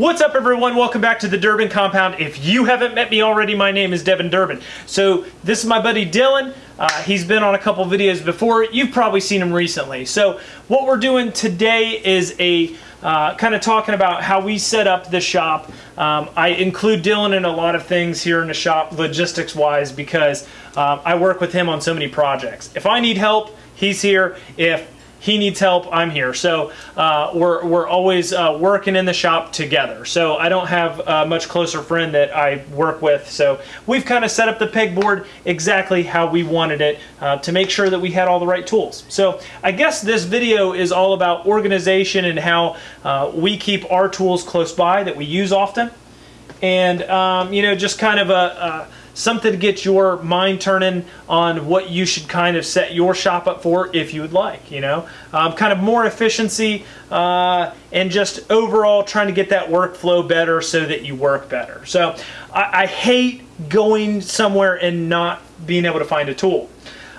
What's up everyone? Welcome back to the Durbin Compound. If you haven't met me already, my name is Devin Durbin. So this is my buddy Dylan. Uh, he's been on a couple videos before. You've probably seen him recently. So what we're doing today is a uh, kind of talking about how we set up the shop. Um, I include Dylan in a lot of things here in the shop, logistics wise, because um, I work with him on so many projects. If I need help, he's here. If he needs help, I'm here. So uh, we're, we're always uh, working in the shop together. So I don't have a much closer friend that I work with. So we've kind of set up the pegboard exactly how we wanted it uh, to make sure that we had all the right tools. So I guess this video is all about organization and how uh, we keep our tools close by that we use often. And, um, you know, just kind of a, a something to get your mind turning on what you should kind of set your shop up for if you would like, you know. Um, kind of more efficiency uh, and just overall trying to get that workflow better so that you work better. So I, I hate going somewhere and not being able to find a tool.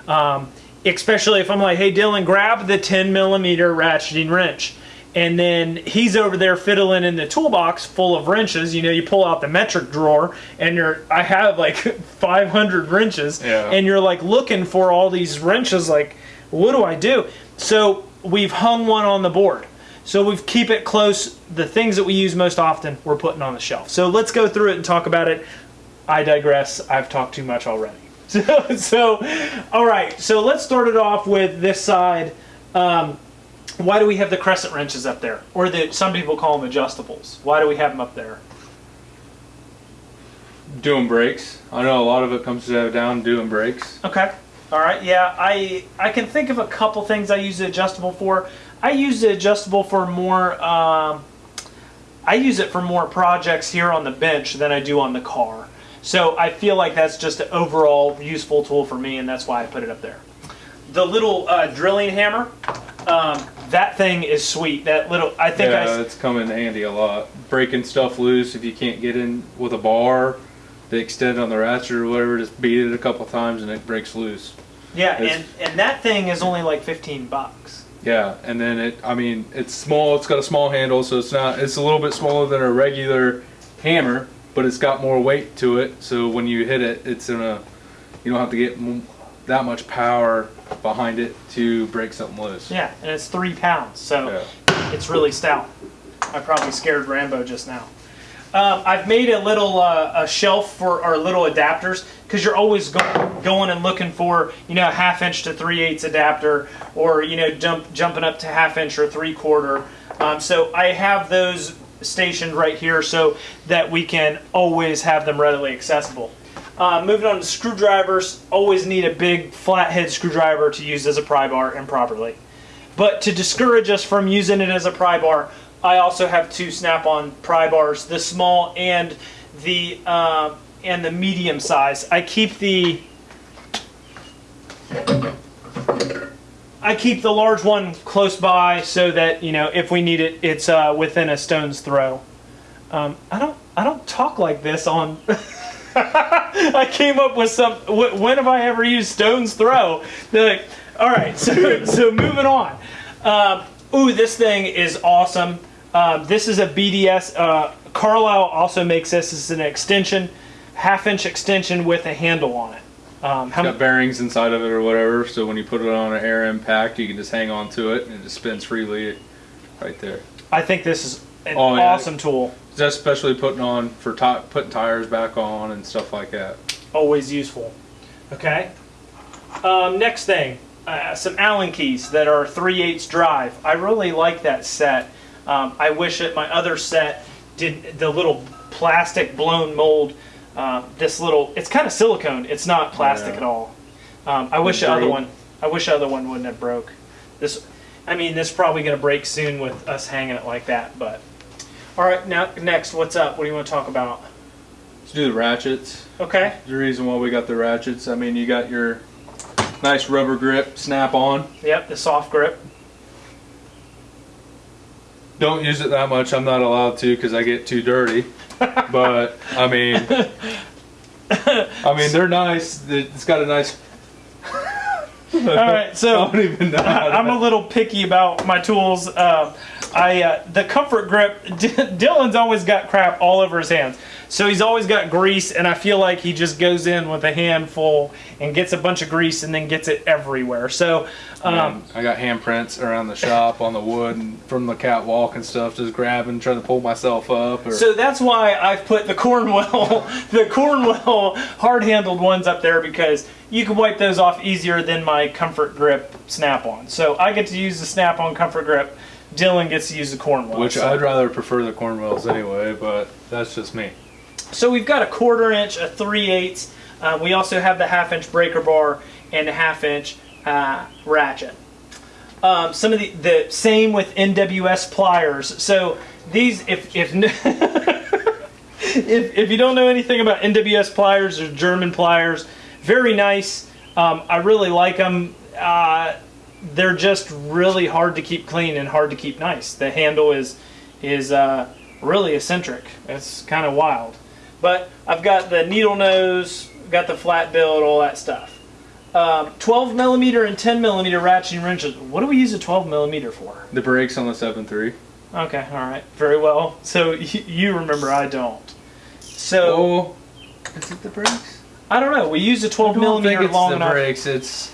Um, especially if I'm like, hey Dylan, grab the 10 millimeter ratcheting wrench and then he's over there fiddling in the toolbox full of wrenches. You know, you pull out the metric drawer, and you're I have like 500 wrenches, Yeah. and you're like looking for all these wrenches. Like, what do I do? So we've hung one on the board. So we keep it close. The things that we use most often, we're putting on the shelf. So let's go through it and talk about it. I digress. I've talked too much already. So, so all right. So let's start it off with this side. Um, why do we have the crescent wrenches up there? Or the some people call them adjustables. Why do we have them up there? Doing brakes. I know a lot of it comes down doing brakes. Okay. All right. Yeah, I I can think of a couple things I use the adjustable for. I use the adjustable for more. Um, I use it for more projects here on the bench than I do on the car. So I feel like that's just an overall useful tool for me, and that's why I put it up there. The little uh, drilling hammer, um, that thing is sweet. That little, I think I, Yeah, it's come in handy a lot. Breaking stuff loose if you can't get in with a bar, the extend on the ratchet or whatever, just beat it a couple times and it breaks loose. yeah, it's- and and that thing is only like fifteen bucks. Yeah, and then it, I mean, it's small, it's got a small handle, so it's not, it's a little bit smaller than a regular hammer, but it's got more weight to it, so when you hit it, it's in a, you don't have to get that much power behind it to break something loose. Yeah, and it's three pounds, so Yeah. it's really stout. I probably scared Rambo just now. Um, I've made a little uh, a shelf for our little adapters because you're always go- going and looking for you know a half inch to three eighths adapter or you know jump jumping up to half inch or three quarter. Um, so I have those stationed right here so that we can always have them readily accessible. Uh, moving on to screwdrivers, always need a big flathead screwdriver to use as a pry bar improperly. But to discourage us from using it as a pry bar, I also have two Snap-on pry bars, the small and the uh, and the medium size. I keep the I keep the large one close by so that you know if we need it, it's uh, within a stone's throw. Um, I don't I don't talk like this on. I came up with some. When have I ever used stone's throw? They're like, all right, so so moving on. Um, ooh, this thing is awesome. Um, this is a BDS. Uh, Carlyle also makes this. Is an extension, half inch extension with a handle on it. Um, how Got bearings inside of it or whatever, so when you put it on an air impact, you can just hang on to it and it just spins freely right there. I think this is an Oh, yeah. awesome tool. That's especially putting on for putting tires back on and stuff like that. always useful. Okay. Um, next thing, uh, some Allen keys that are 3 8 drive. I really like that set. Um, I wish that my other set did the little plastic blown mold. Uh, this little, it's kind of silicone. It's not plastic Yeah. at all. Um, I wish the other one, I wish the other one wouldn't have broke. This, I mean, this is probably going to break soon with us hanging it like that. But all right, now next, what's up? What do you want to talk about? Let's do the ratchets. Okay. The reason why we got the ratchets, I mean, you got your nice rubber grip snap on. Yep, the soft grip. Don't use it that much. I'm not allowed to because I get too dirty. but I mean, I mean they're nice. It's got a nice. All right, so I don't even know. how to- I'm a little picky about my tools. Uh, I uh, the comfort grip. D- Dylan's always got crap all over his hands, so he's always got grease, and I feel like he just goes in with a handful and gets a bunch of grease and then gets it everywhere. So, um, Um, I got handprints around the shop on the wood and from the catwalk and stuff, just grabbing, trying to pull myself up. Or, so that's why I've put the Cornwell, the Cornwell hard-handled ones up there because you can wipe those off easier than my comfort grip snap-on. So I get to use the snap-on comfort grip. Dylan gets to use the Cornwell. which so. I'd rather prefer the Cornwells anyway, but that's just me. So we've got a quarter inch, a three eighths. Uh, we also have the half inch breaker bar and a half inch uh, ratchet. Um, some of the the same with NWS pliers. So these, if if if, if you don't know anything about NWS pliers, they're German pliers. Very nice. Um, I really like them. Uh, they're just really hard to keep clean and hard to keep nice. The handle is is uh, really eccentric. It's kind of wild. But I've got the needle nose, got the flat build, all that stuff. Um, 12 millimeter and 10 millimeter ratcheting wrenches. What do we use a 12 millimeter for? The brakes on the 7.3. Okay, all right, very well. So y- you remember, I don't. So Oh, is it the brakes? I don't know. We use a 12 I don't think millimeter it's long the enough. brakes. It's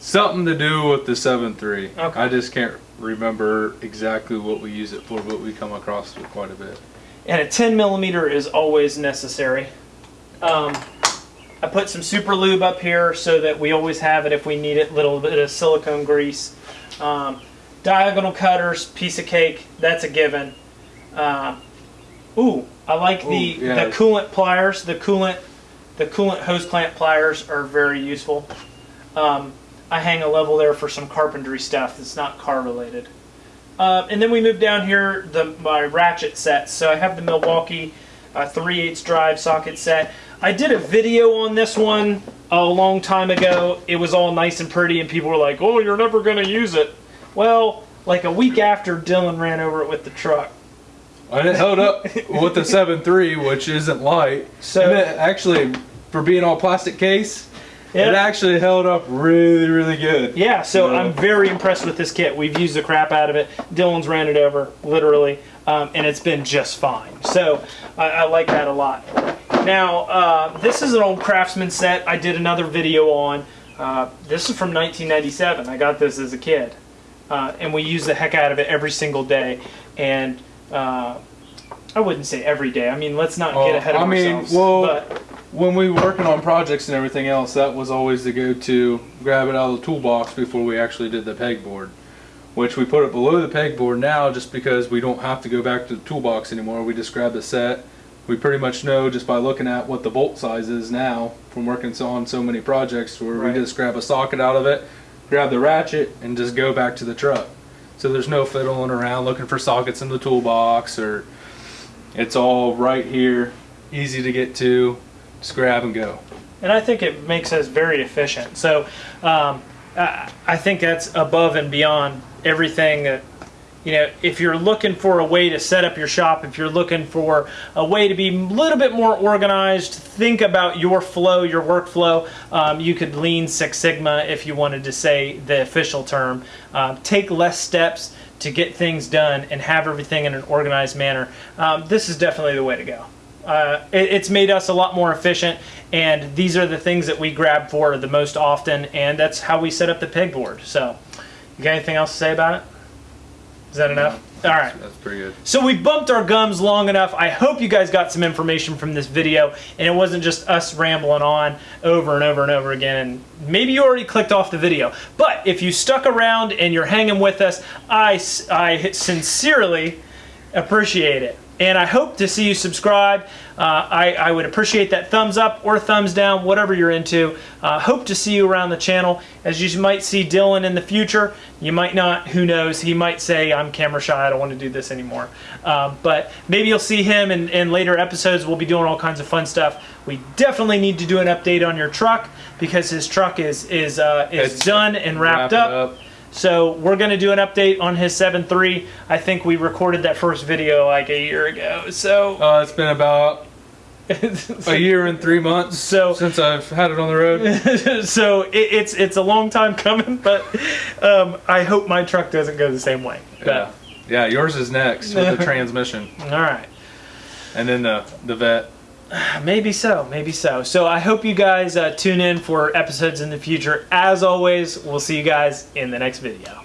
something to do with the 7.3. Okay. I just can't remember exactly what we use it for, but we come across it quite a bit. and a 10 millimeter is always necessary. Um, I put some super lube up here so that we always have it if we need it. Little bit of silicone grease, um, diagonal cutters, piece of cake. That's a given. Um, ooh, I like the Ooh, yeah. the coolant pliers. The coolant the coolant hose clamp pliers are very useful. Um, I hang a level there for some carpentry stuff that's not car related. Uh, and then we move down here, the my ratchet sets. So I have the Milwaukee uh, 3 8 drive socket set. I did a video on this one a long time ago. It was all nice and pretty, and people were like, "Oh, you're never going to use it." Well, like a week after Dylan ran over it with the truck. And it held up with the 7.3, which isn't light. So- actually, for being all plastic case, it actually held up really, really good. Yeah, so. I'm very impressed with this kit. We've used the crap out of it. Dylan's ran it over, literally, um, and it's been just fine. So I, I like that a lot. Now, uh, this is an old Craftsman set I did another video on. Uh, this is from 1997. I got this as a kid. Uh, and we use the heck out of it every single day. And uh, I wouldn't say every day. I mean, let's not get ahead of I mean, ourselves. well- but When we were working on projects and everything else, that was always the go-to. Grab it out of the toolbox before we actually did the pegboard, which we put it below the pegboard now, just because we don't have to go back to the toolbox anymore. We just grab the set. We pretty much know just by looking at what the bolt size is now from working on so many projects, where Right. we just grab a socket out of it, grab the ratchet, and just go back to the truck. So there's no fiddling around looking for sockets in the toolbox, or it's all right here, easy to get to. Just grab and go. and I think it makes us very efficient. So um, I, I think that's above and beyond everything that you know. If you're looking for a way to set up your shop, if you're looking for a way to be a little bit more organized, think about your flow, your workflow. Um, you could lean Six Sigma if you wanted to say the official term. Um, take less steps to get things done and have everything in an organized manner. Um, this is definitely the way to go uh, it, it's made us a lot more efficient and these are the things that we grab for the most often and that's how we set up the pegboard so you got anything else to say about it is that enough all right That's pretty good. so we bumped our gums long enough. I hope you guys got some information from this video and it wasn't just us rambling on over and over and over again. And maybe you already clicked off the video. But if you stuck around and you're hanging with us, I, I sincerely appreciate it. And I hope to see you subscribe. Uh, I, I would appreciate that thumbs up or thumbs down, whatever you're into. Uh, hope to see you around the channel. As you might see Dylan in the future, you might not, who knows. He might say, I'm camera shy, I don't want to do this anymore. Um, but maybe you'll see him in, in later episodes. We'll be doing all kinds of fun stuff. We definitely need to do an update on your truck because his truck is, is, uh, is It's done and wrapped Wrap it up. So we're going to do an update on his 7.3. I think we recorded that first video like a year ago. So, Uh, it's been about a year and three months So- since I've had it on the road. so it, it's it's a long time coming, but um, I hope my truck doesn't go the same way. But Yeah. Yeah, yours is next with the transmission, All right. and then the the vet. Maybe so, maybe so. So I hope you guys uh, tune in for episodes in the future. As always, we'll see you guys in the next video.